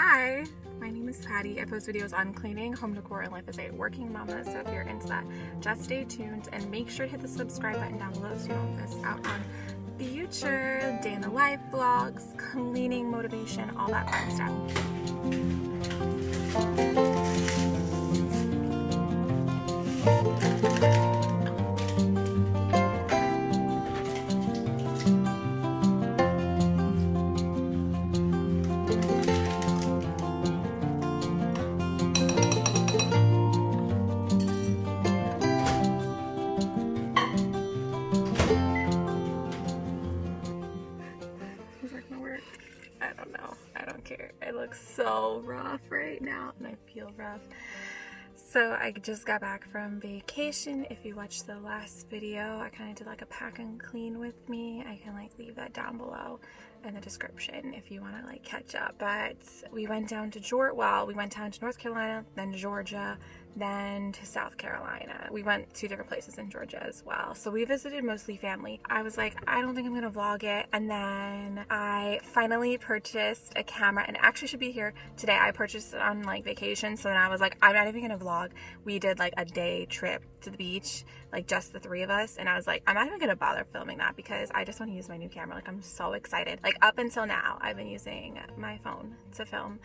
Hi, my name is Patty. I post videos on cleaning, home decor, and life as a working mama, so if you're into that, just stay tuned and make sure to hit the subscribe button down below so you don't miss out on future day in the life vlogs, cleaning motivation, all that fun stuff. I just got back from vacation. If you watched the last video, I kind of did like a pack and clean with me. I can like leave that down below in the description if you want to like catch up. But we went down to Georgia, well, we went down to North Carolina, then Georgia, then to South Carolina. We went two different places in Georgia as well. So we visited mostly family. I was like, I don't think I'm gonna vlog it. And then I finally purchased a camera and actually should be here today. I purchased it on like vacation. So then I was like, I'm not even gonna vlog. We did like a day trip to the beach, like just the three of us. And I was like, I'm not even gonna bother filming that because I just wanna use my new camera. Like I'm so excited. Like up until now, I've been using my phone to film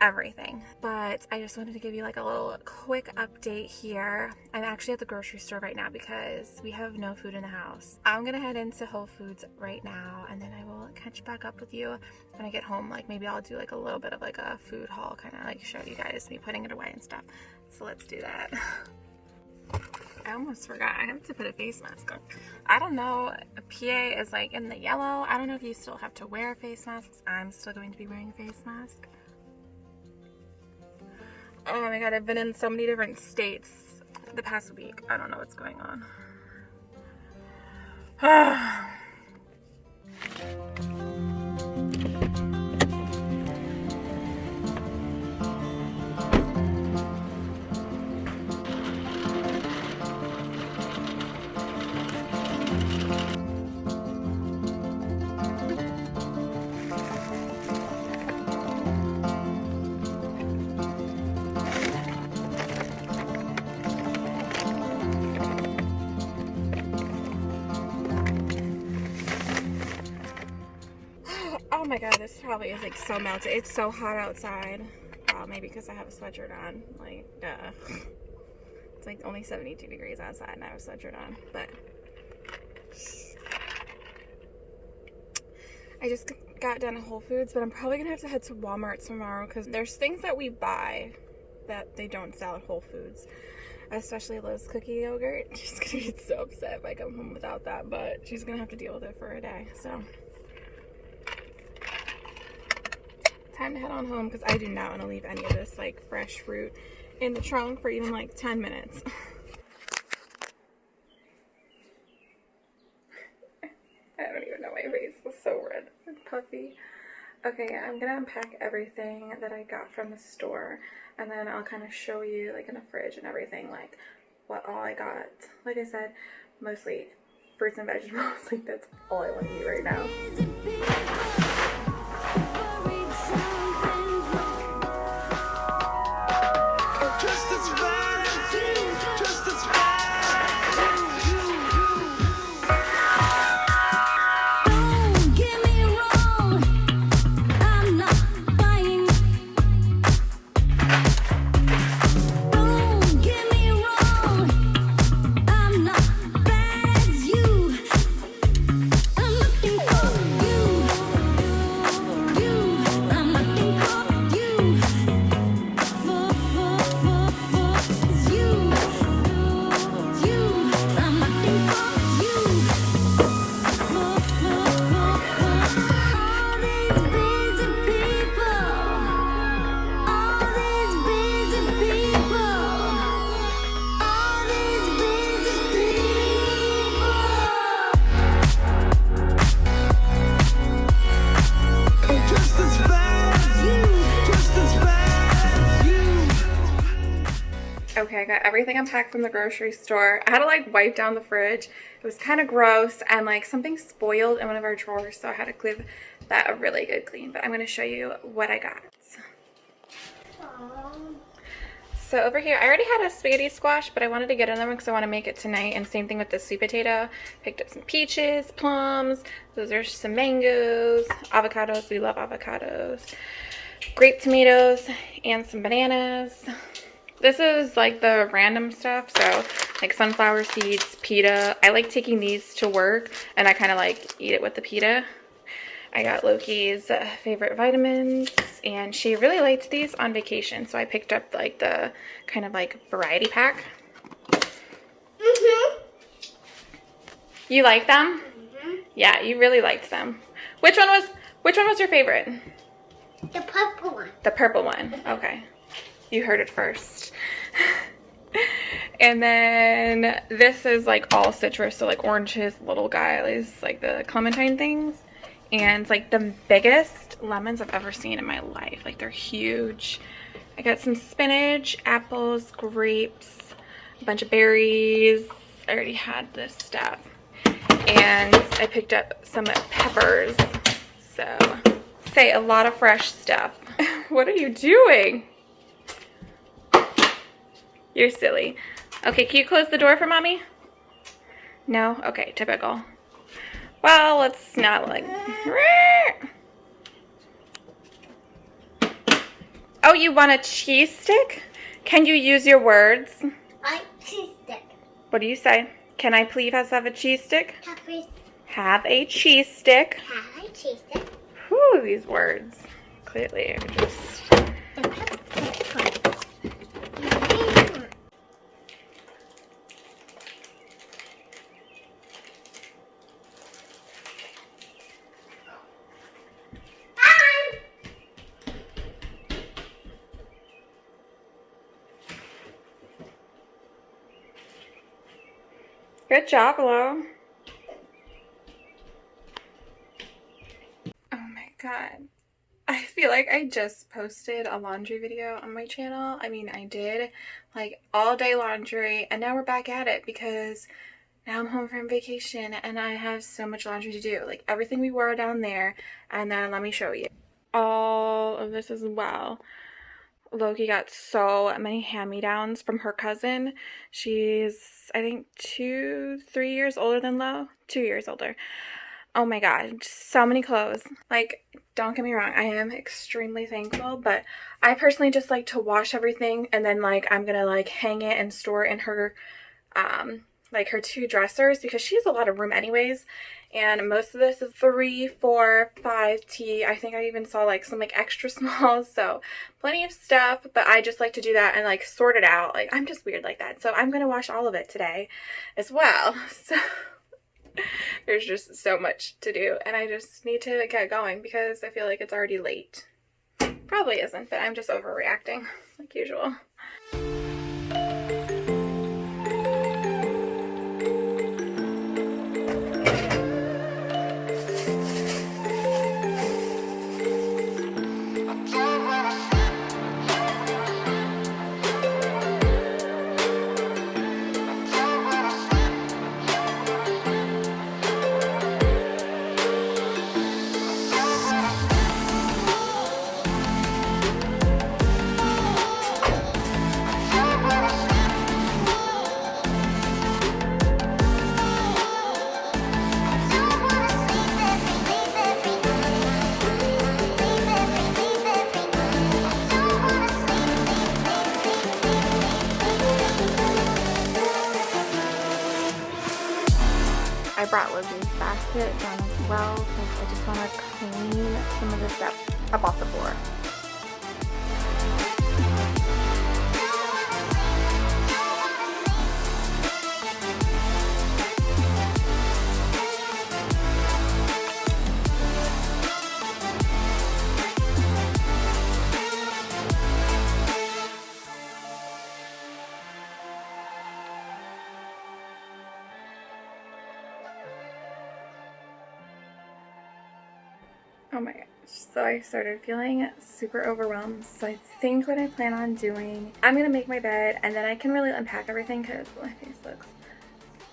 everything but I just wanted to give you like a little quick update here I'm actually at the grocery store right now because we have no food in the house I'm gonna head into Whole Foods right now and then I will catch back up with you when I get home like maybe I'll do like a little bit of like a food haul kind of like show you guys me putting it away and stuff so let's do that I almost forgot. I have to put a face mask on. I don't know. PA is like in the yellow. I don't know if you still have to wear face masks. I'm still going to be wearing a face mask. Oh my god, I've been in so many different states the past week. I don't know what's going on. probably is like so melted. It's so hot outside. Well, maybe because I have a sweatshirt on. Like, duh. It's like only 72 degrees outside and I have a sweatshirt on. But I just got done at Whole Foods, but I'm probably gonna have to head to Walmart tomorrow because there's things that we buy that they don't sell at Whole Foods. Especially Liz cookie yogurt. She's gonna get so upset if I come home without that, but she's gonna have to deal with it for a day. So time to head on home because I do not want to leave any of this like fresh fruit in the trunk for even like 10 minutes. I don't even know my face was so red and puffy. Okay, I'm gonna unpack everything that I got from the store and then I'll kind of show you like in the fridge and everything like what all I got. Like I said, mostly fruits and vegetables. like that's all I want to eat right now. Just as bad. Just as bad. Okay, I got everything unpacked from the grocery store. I had to like wipe down the fridge. It was kind of gross and like something spoiled in one of our drawers. So I had to give that a really good clean. But I'm going to show you what I got. So over here, I already had a spaghetti squash, but I wanted to get another one because I want to make it tonight. And same thing with the sweet potato. Picked up some peaches, plums. Those are some mangoes, avocados. We love avocados. Grape tomatoes and some bananas. This is like the random stuff. So like sunflower seeds, pita. I like taking these to work and I kind of like eat it with the pita. I got Loki's uh, favorite vitamins and she really liked these on vacation. So I picked up like the kind of like variety pack. Mm-hmm. You like them? Mm-hmm. Yeah, you really liked them. Which one was which one was your favorite? The purple one. The purple one. Okay. You heard it first. and then this is like all citrus, so like oranges, little guys, like the clementine things and like the biggest lemons I've ever seen in my life. Like they're huge. I got some spinach, apples, grapes, a bunch of berries. I already had this stuff. And I picked up some peppers. So, say a lot of fresh stuff. what are you doing? You're silly. Okay, can you close the door for mommy? No? Okay, typical. Well, let's not like... Oh, you want a cheese stick? Can you use your words? I cheese stick. What do you say? Can I please have a cheese stick? Have a cheese stick. Have a cheese stick. Whew, these words. Clearly are just... Good job, Lo. Oh my god. I feel like I just posted a laundry video on my channel. I mean, I did like all day laundry and now we're back at it because now I'm home from vacation and I have so much laundry to do. Like everything we wore down there and then let me show you. All of this as well. Loki got so many hand-me-downs from her cousin. She's, I think, two, three years older than Lo. Two years older. Oh my god, so many clothes. Like, don't get me wrong, I am extremely thankful, but I personally just like to wash everything and then, like, I'm gonna, like, hang it and store it in her, um, like, her two dressers because she has a lot of room anyways and most of this is three, four, five T. I think I even saw like some like extra small, so plenty of stuff, but I just like to do that and like sort it out. Like I'm just weird like that. So I'm going to wash all of it today as well. So there's just so much to do and I just need to get going because I feel like it's already late. Probably isn't, but I'm just overreacting like usual. Oh my gosh. So I started feeling super overwhelmed. So I think what I plan on doing, I'm going to make my bed and then I can really unpack everything because my face looks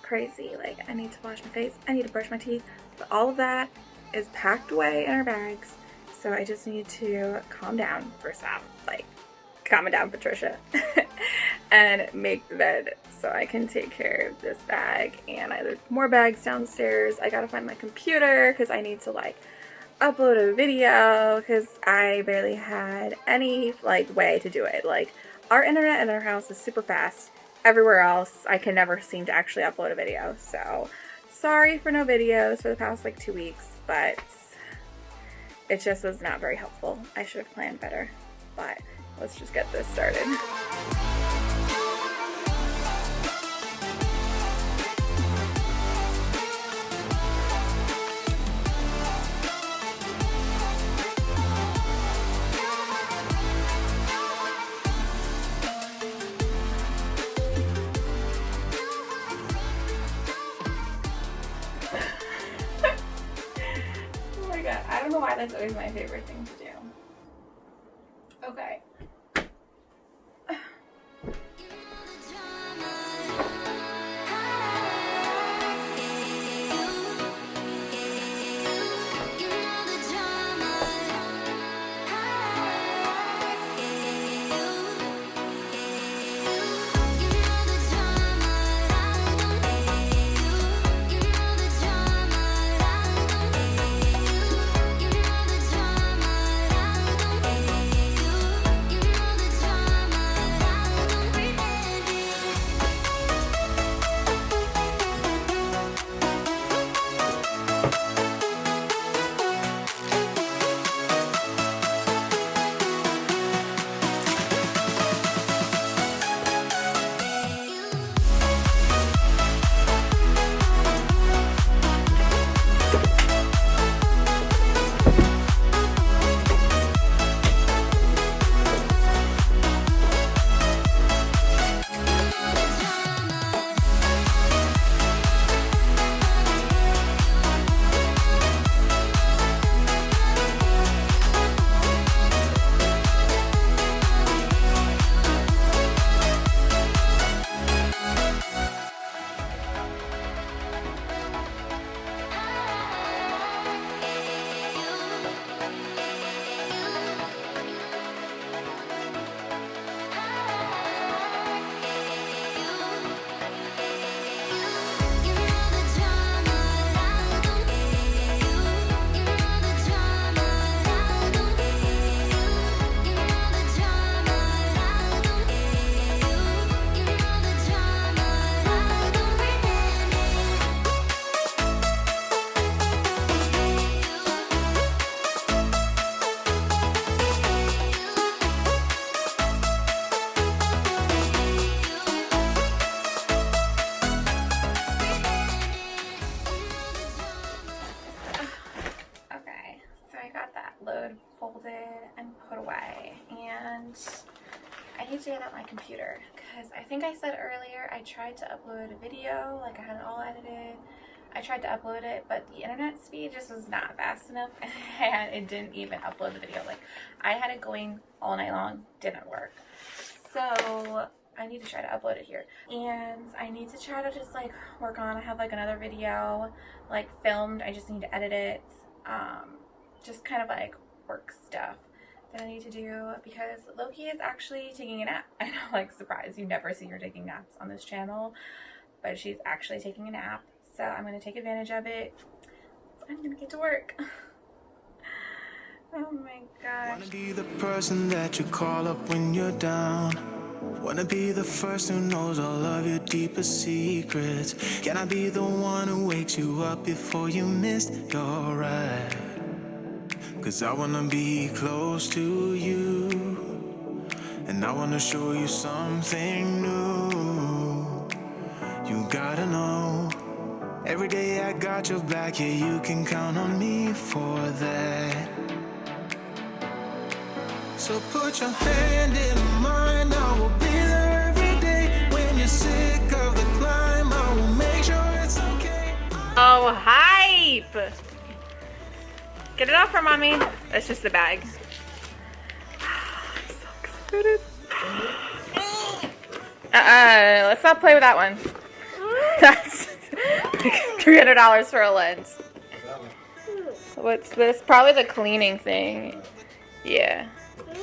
crazy. Like I need to wash my face, I need to brush my teeth, but all of that is packed away in our bags. So I just need to calm down first off. Like calm down, Patricia, and make the bed so I can take care of this bag. And I have more bags downstairs. I gotta find my computer because I need to like upload a video because I barely had any like way to do it. Like our internet in our house is super fast. Everywhere else, I can never seem to actually upload a video. So sorry for no videos for the past like two weeks, but it just was not very helpful. I should have planned better, but let's just get this started. Think I said earlier I tried to upload a video, like I had it all edited. I tried to upload it, but the internet speed just was not fast enough, and it didn't even upload the video. Like I had it going all night long, didn't work. So I need to try to upload it here, and I need to try to just like work on. I have like another video like filmed. I just need to edit it um, just kind of like work stuff that I need to do because Loki is actually taking a nap. I know, like, surprise, you never see her taking naps on this channel, but she's actually taking a nap. So I'm going to take advantage of it. I'm going to get to work. oh my gosh. Wanna be the person that you call up when you're down. Wanna be the first who knows all of your deepest secrets. Can I be the one who wakes you up before you missed your ride? Cause I wanna be close to you. And I wanna show you something new. You gotta know. Every day I got your back, yeah, you can count on me for that. So put your hand in mine, I will be there every day. When you're sick of the climb, I will make sure it's okay. Oh, hype! Get it off for mommy. That's just the bag. I'm so excited. Uh-uh, let's not play with that one. That's $300 for a lens. What's this? Probably the cleaning thing. Yeah. I've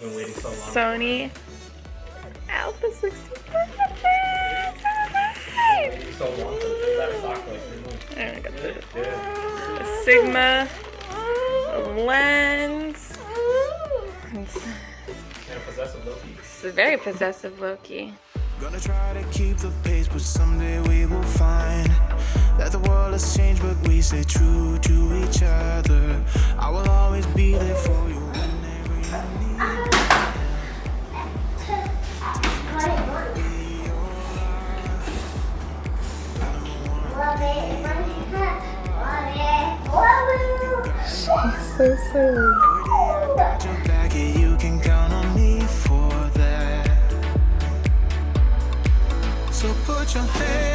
been waiting so long. Sony Alpha 65. Waiting so long And I got the, Yeah. the Sigma lens. It's, And possessive Loki. it's very possessive Loki. Gonna try to keep the pace, but someday we will find that the world has changed, but we stay true to each other. I will always be there for you whenever you need. So silly. That. So put your hand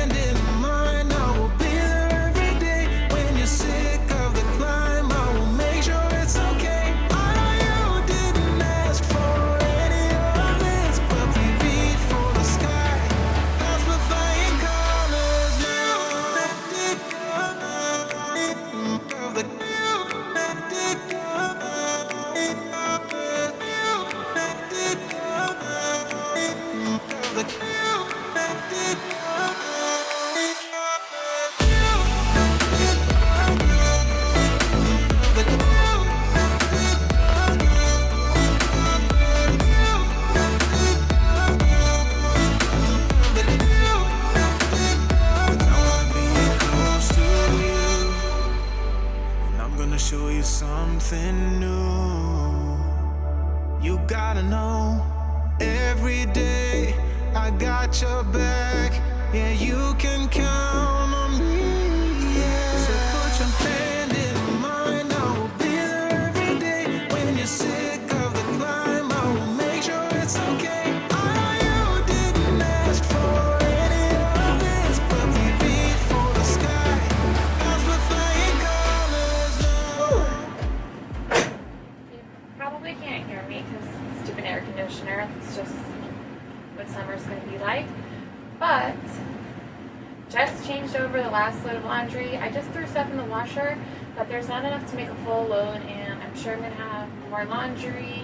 washer, but there's not enough to make a full load, and I'm sure I'm going to have more laundry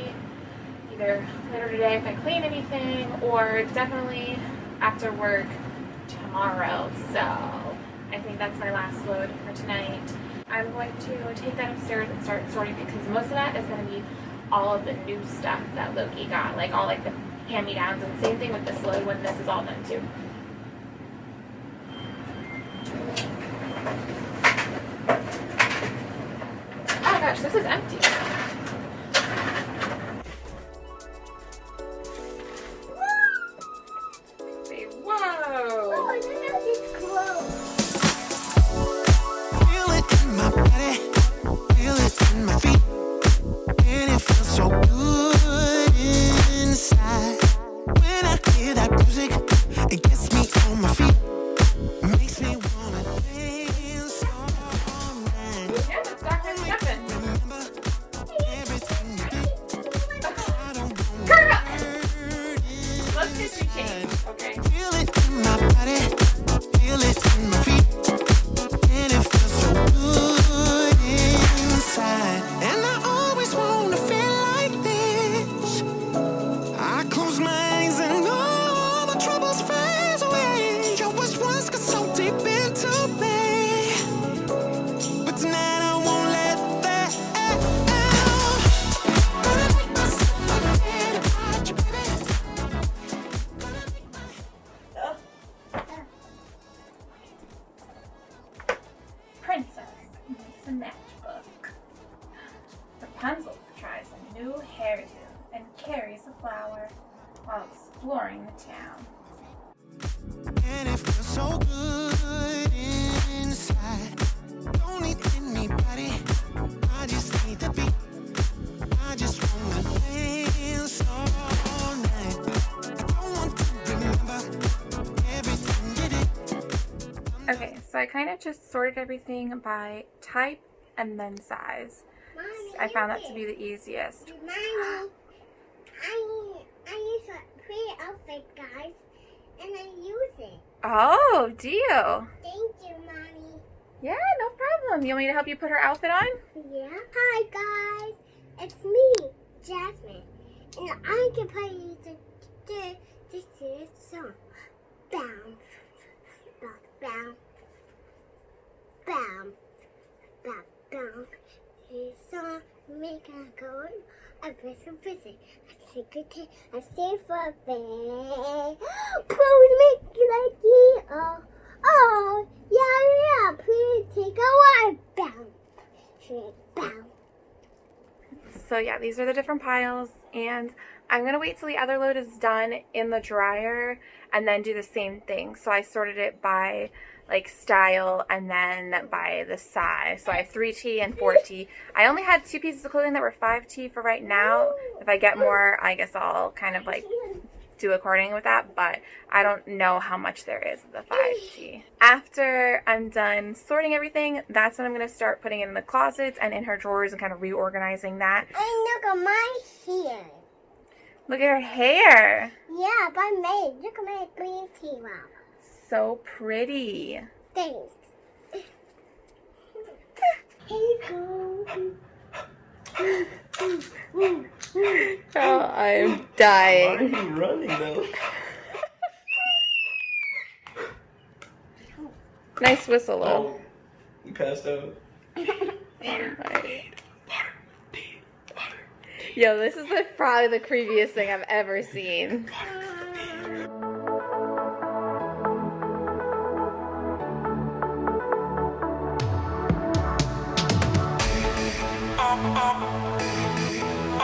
either later today if I clean anything, or definitely after work tomorrow. So I think that's my last load for tonight. I'm going to take that upstairs and start sorting because most of that is going to be all of the new stuff that Loki got, like all like the hand-me-downs, and same thing with this load when this is all done too. Oh gosh, this is empty. Town. And it feels so good inside. Don't need anybody. I just need the beat. I just wanna dance all night. Don't want to remember everything you did. Okay, so I kind of just sorted everything by type and then size. Mommy, I found that to be the easiest. Mommy, I, I use a pretty outfit, guys, and I use it. Oh, do you? Thank you, Mommy. Yeah, no problem. You want me to help you put her outfit on? Yeah. Hi, guys. It's me, Jasmine. And I can play you the, the, this is song. Bounce, bounce, bounce, bounce, bounce, bounce. This song make a go. I press a visit. I secret. I stay for. Please make like. Oh, oh, yeah, yeah. Please take a while. Bounce. So yeah, these are the different piles and I'm gonna wait till the other load is done in the dryer and then do the same thing. So I sorted it by like style and then by the size. So I have 3T and 4T. I only had two pieces of clothing that were 5T for right now. If I get more, I guess I'll kind of like do according with that, but I don't know how much there is of the 5T. After I'm done sorting everything, that's when I'm going to start putting it in the closets and in her drawers and kind of reorganizing that. And look at my hair. Look at her hair. Yeah, by me. Look at my green tea wow. So pretty. Thanks. Here. Oh, I'm dying. Why are dying. you running though? Nice whistle, though. Oh, you passed out. Yo, this is the, probably the creepiest thing I've ever seen.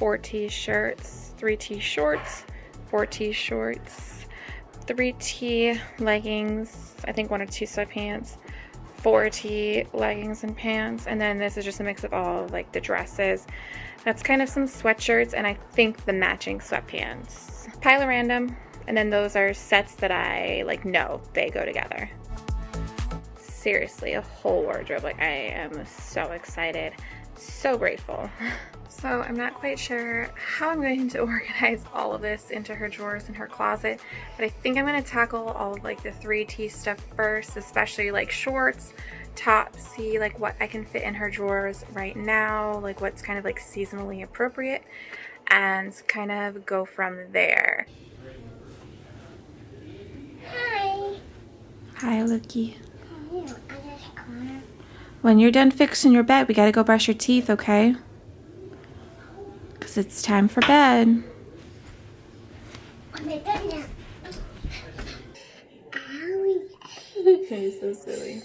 four t-shirts, three t-shorts, four t-shorts, three t leggings, I think one or two sweatpants, four t leggings and pants, and then this is just a mix of all like the dresses. That's kind of some sweatshirts and I think the matching sweatpants. Pile of random, and then those are sets that I like know they go together seriously a whole wardrobe. Like I am so excited, so grateful. So I'm not quite sure how I'm going to organize all of this into her drawers and her closet, but I think I'm going to tackle all of like the 3T stuff first, especially like shorts, tops, see like what I can fit in her drawers right now, like what's kind of like seasonally appropriate, and kind of go from there. Hi. Hi, Luki. Ew, I just cried. When you're done fixing your bed, we gotta go brush your teeth, okay? Because it's time for bed. Oh my goodness. Owie. You're so silly.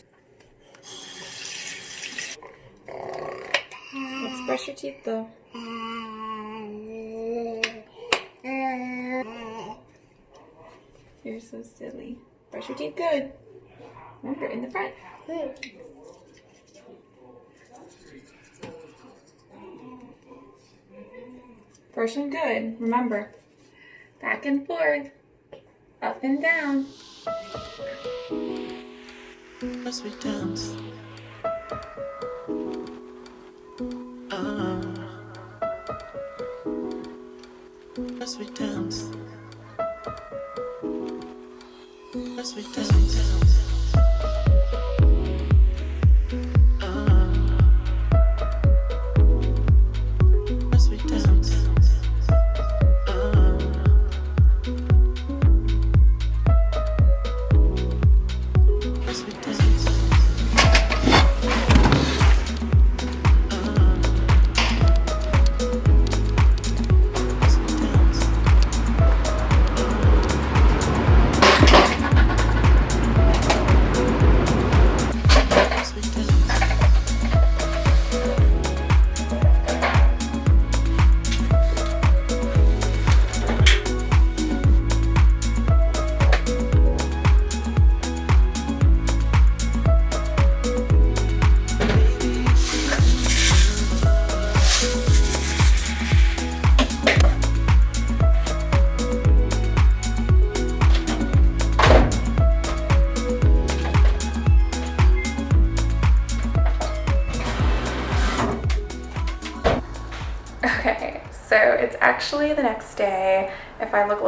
Let's brush your teeth though. You're so silly. Brush your teeth good. Remember, in the front. Brush them good. Remember, back and forth, up and down. As we dance. Uh, as we dance. As we dance.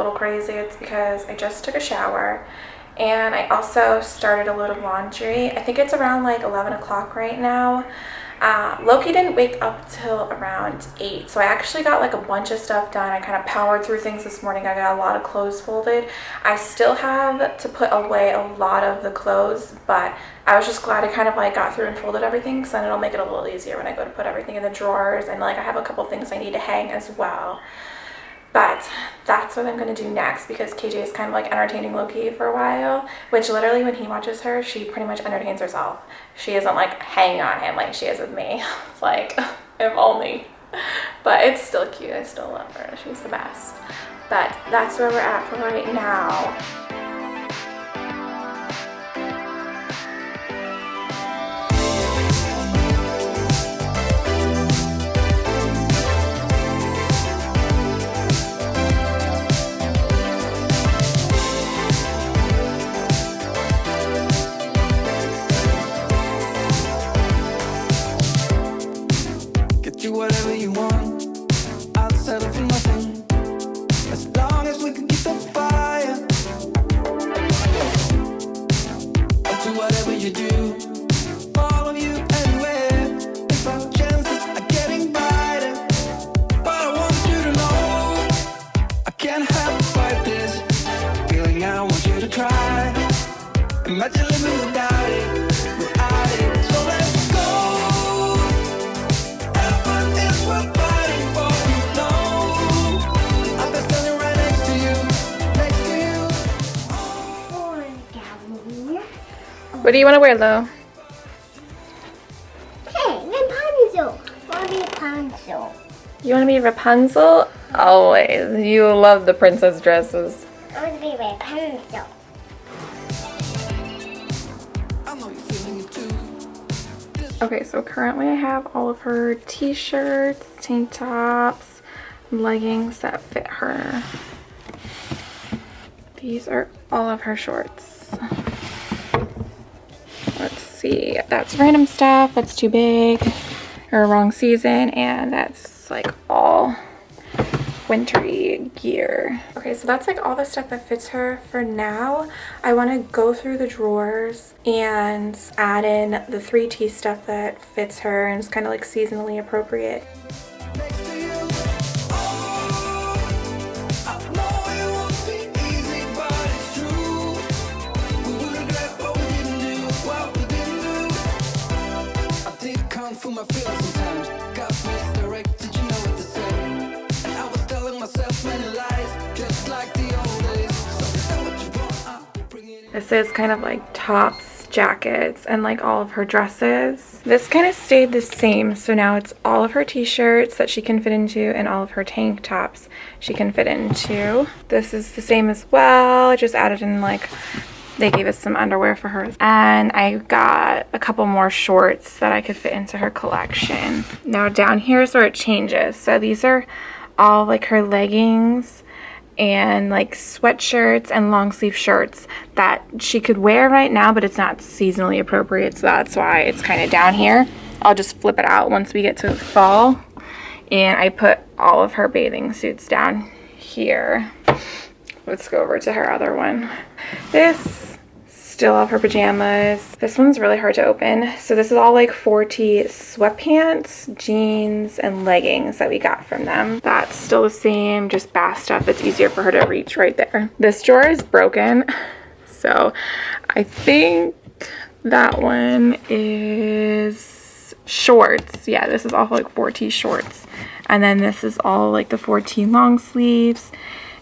Little crazy, it's because I just took a shower and I also started a load of laundry. I think it's around like 11 o'clock right now. Uh, Loki didn't wake up till around 8, so I actually got like a bunch of stuff done. I kind of powered through things this morning. I got a lot of clothes folded. I still have to put away a lot of the clothes, but I was just glad I kind of like got through and folded everything, so then it'll make it a little easier when I go to put everything in the drawers, and like I have a couple things I need to hang as well. But that's what I'm going to do next because KJ is kind of like entertaining Loki for a while, which literally when he watches her, she pretty much entertains herself. She isn't like hanging on him like she is with me. It's like, if only. But it's still cute. I still love her. She's the best. But that's where we're at for right now. What do you want to wear, Lo? Hey, Rapunzel. I want to be Rapunzel. You want to be Rapunzel? Always. You love the princess dresses. I want to be Rapunzel. Okay, so currently I have all of her t-shirts, tank tops, leggings that fit her. These are all of her shorts Let's see. That's random stuff. That's too big or wrong season. And that's like all wintry gear. Okay, so that's like all the stuff that fits her for now. I want to go through the drawers and add in the 3T stuff that fits her and is kind of like seasonally appropriate. my feelings this is kind of like tops, jackets, and like all of her dresses. This kind of stayed the same, so now it's all of her t-shirts that she can fit into and all of her tank tops she can fit into. This is the same as well. I just added in like they gave us some underwear for her. And I got a couple more shorts that I could fit into her collection. Now down here is where it changes. So these are all like her leggings and like sweatshirts and long sleeve shirts that she could wear right now, but it's not seasonally appropriate. So that's why it's kind of down here. I'll just flip it out once we get to fall. And I put all of her bathing suits down here. Let's go over to her other one. This still have her pajamas. This one's really hard to open. So this is all like 4T sweatpants, jeans, and leggings that we got from them. That's still the same, just bath stuff. It's easier for her to reach right there. This drawer is broken. So I think that one is shorts. Yeah, this is all like 4T shorts. And then this is all like the 4T long sleeves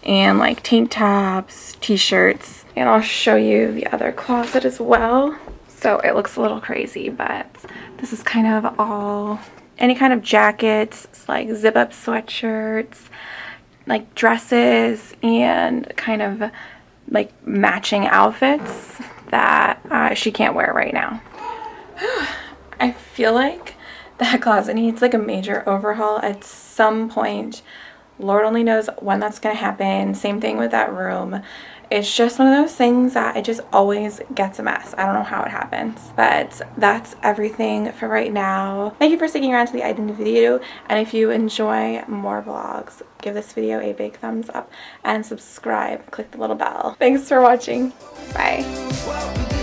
and like tank tops, t-shirts, and I'll show you the other closet as well. So it looks a little crazy, but this is kind of all, any kind of jackets, like zip up sweatshirts, like dresses, and kind of like matching outfits that uh, she can't wear right now. I feel like that closet needs like a major overhaul at some point Lord only knows when that's going to happen. Same thing with that room. it's just one of those things that it just always gets a mess. I don't know how it happens. But that's everything for right now. Thank you for sticking around to the end of the video. And if you enjoy more vlogs, give this video a big thumbs up and subscribe. Click the little bell. Thanks for watching. Bye.